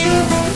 you.